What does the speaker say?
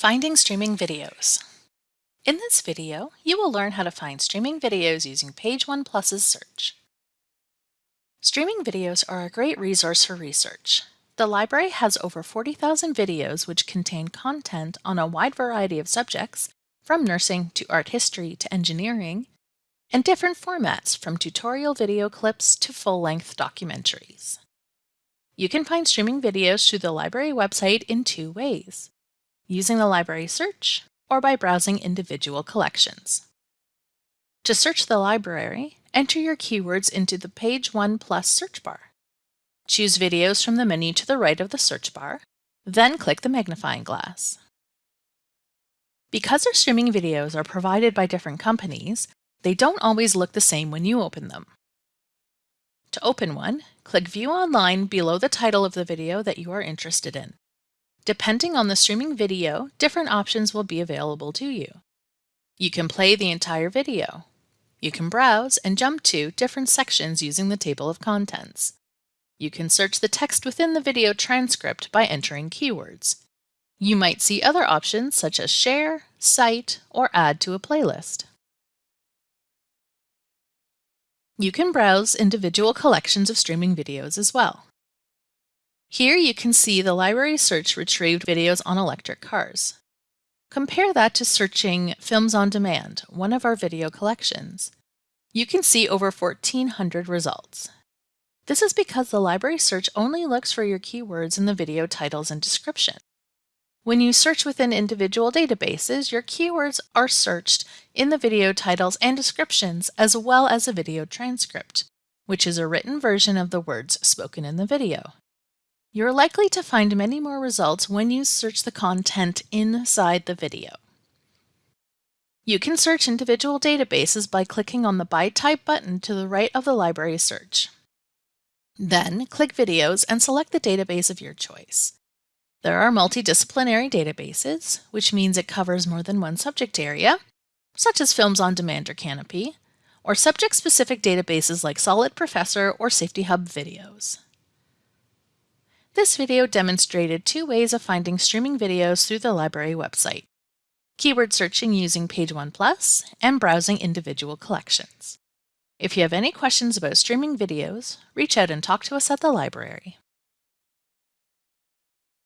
Finding streaming videos. In this video, you will learn how to find streaming videos using Page One Plus's search. Streaming videos are a great resource for research. The library has over 40,000 videos which contain content on a wide variety of subjects, from nursing to art history to engineering, and different formats from tutorial video clips to full-length documentaries. You can find streaming videos through the library website in two ways using the library search, or by browsing individual collections. To search the library, enter your keywords into the Page One Plus search bar. Choose videos from the menu to the right of the search bar, then click the magnifying glass. Because our streaming videos are provided by different companies, they don't always look the same when you open them. To open one, click View Online below the title of the video that you are interested in. Depending on the streaming video, different options will be available to you. You can play the entire video. You can browse and jump to different sections using the table of contents. You can search the text within the video transcript by entering keywords. You might see other options such as share, cite, or add to a playlist. You can browse individual collections of streaming videos as well. Here you can see the library search retrieved videos on electric cars. Compare that to searching Films on Demand, one of our video collections. You can see over 1,400 results. This is because the library search only looks for your keywords in the video titles and description. When you search within individual databases, your keywords are searched in the video titles and descriptions as well as a video transcript, which is a written version of the words spoken in the video. You're likely to find many more results when you search the content inside the video. You can search individual databases by clicking on the By Type button to the right of the library search. Then, click Videos and select the database of your choice. There are multidisciplinary databases, which means it covers more than one subject area, such as Films on Demand or Kanopy, or subject-specific databases like SolidProfessor or Safety Hub Videos. This video demonstrated two ways of finding streaming videos through the library website, keyword searching using Page One Plus and browsing individual collections. If you have any questions about streaming videos, reach out and talk to us at the library.